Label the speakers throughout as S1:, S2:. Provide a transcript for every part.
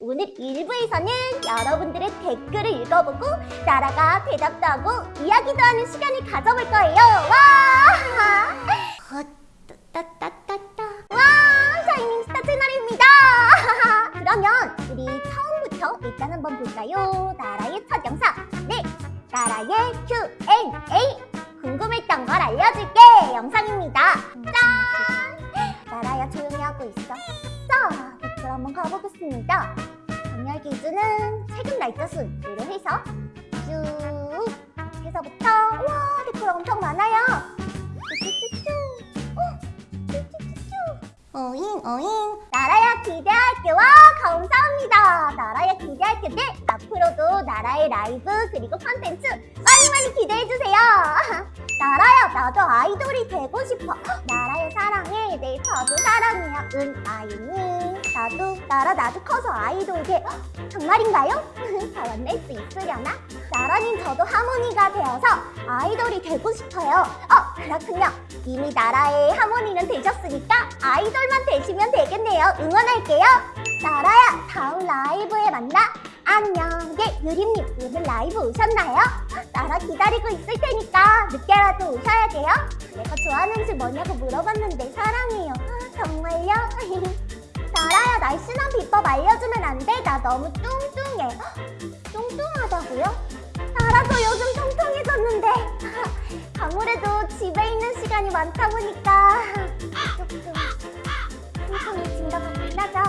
S1: 오늘 1부에서는 여러분들의 댓글을 읽어보고 나라가 대답도 하고 이야기도 하는 시간을 가져볼 거예요. 와! 따따따따. 와! 샤이닝 스타 채널입니다. 그러면 우리 처음부터 일단 한번 볼까요? 나라의 첫 영상. 네, 나라의 Q&A. 궁금했던 걸 알려줄게. 영상입니다. 짠! 나라야 조용히 하고 있어. 자, 댓글 한번 가보겠습니다. 정렬 기준은 날짜 순으로 해서 쭉 해서부터 와 댓글 엄청 많아요. 어. 어잉 어잉. 나라야 기대할게 와 감사합니다. 나라야 기대할게 네 앞으로도 나라의 라이브 그리고 컨텐츠 많이 많이 기대해주세요. 나라야 나도 아이돌이 되고 싶어. 나 사랑해. 네 저도 사랑해요. 은 아이니 나도 나라 나도 커서 아이돌 돼 정말인가요? 다 만날 수 있으려나? 나라님 저도 하모니가 되어서 아이돌이 되고 싶어요. 어 그렇군요. 이미 나라의 하모니는 되셨으니까 아이돌만 되시면 되겠네요. 응원할게요. 나라야 다음 라이브에 만나. 안녕 네 유림님 오늘 라이브 오셨나요? 나라 기다리고 있을 테니까 늦게라도 오셔야 돼요 내가 좋아하는 음식 뭐냐고 물어봤는데 사랑해요 아, 정말요? 나라야 날씬한 비법 알려주면 안 돼? 나 너무 뚱뚱해 뚱뚱하다고요? 나라도 요즘 통통해졌는데 아무래도 집에 있는 시간이 많다 보니까 조금 통통해진 것 같긴 하죠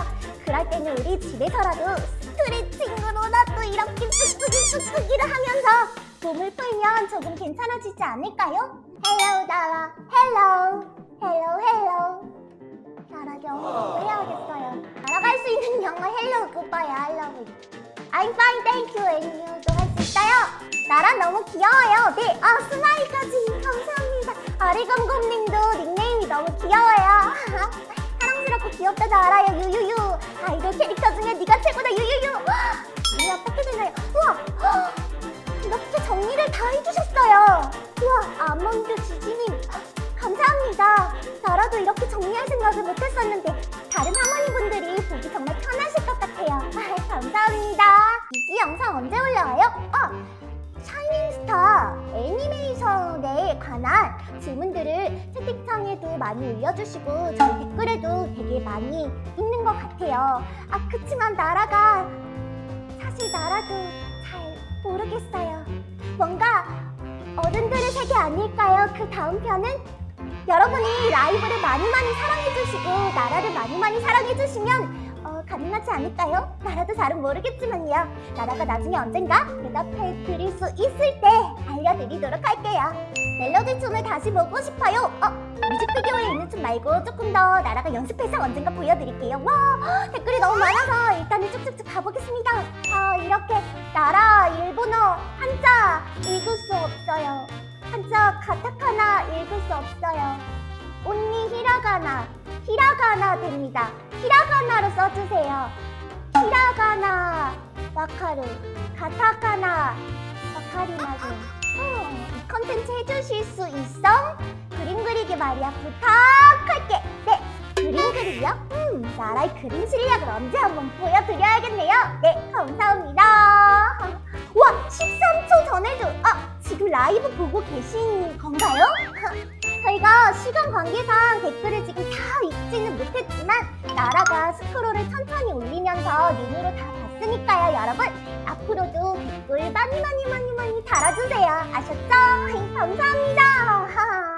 S1: 그럴 때는 우리 집에서라도 스트레칭으로라도 이렇게 뚝뚝이 뚝뚝이를 하면서 몸을 풀면 조금 괜찮아지지 않을까요? hello 나라 hello hello hello 나라 영어 해야겠어요. 알아갈 수 있는 영어 hello goodbye I love you. I'm fine thank you. And you도 할 수 있어요. 나라 너무 귀여워요. 네, 아 smile까지. 감사합니다. 아리검곰님도 닉네임이 너무 귀여워요. 사랑스럽고 귀엽다도 알아요 유유유. 아이 아몬드 지지님 감사합니다. 나라도 이렇게 정리할 생각을 못했었는데 다른 할머니분들이 보기 정말 편하실 것 같아요. 감사합니다. 이 영상 언제 올라와요? 아 샤이닝스타 애니메이션에 관한 질문들을 채팅창에도 많이 올려주시고 저희 댓글에도 되게 많이 있는 것 같아요. 아 그치만 나라가 사실 나라도 잘 모르겠어요. 뭔가 어른들의 세계 아닐까요? 그 다음 편은? 여러분이 라이브를 많이 많이 사랑해주시고 나라를 많이 많이 사랑해주시면 어, 가능하지 않을까요? 나라도 잘은 모르겠지만요 나라가 나중에 언젠가 대답해 드릴 수 있을 때 알려드리도록 할게요 멜로디 춤을 다시 보고 싶어요 어, 뮤직비디오에 있는 춤 말고 조금 더 나라가 연습해서 언젠가 보여드릴게요 와 댓글이 너무 많아서 일단은 쭉쭉쭉 가보겠습니다 아 이렇게 나라 일본어 한자 읽을 수 없어요 한자 가타카나 읽을 수 없어요. 온리 히라가나 히라가나 됩니다. 히라가나로 써주세요. 히라가나 와카루 가타카나 와카리마세 어, 이 컨텐츠 해주실 수 있어? 그림 그리기 말이야. 부탁할게. 네 그림 그리기요? 음 나라의 그림 실력을 언제 한번 보여드려야겠네요. 네 라이브 보고 계신 건가요? 저희가 시간 관계상 댓글을 지금 다 읽지는 못했지만 나라가 스크롤을 천천히 올리면서 눈으로 다 봤으니까요 여러분 앞으로도 댓글 많이 많이 많이 많이 달아주세요 아셨죠? 감사합니다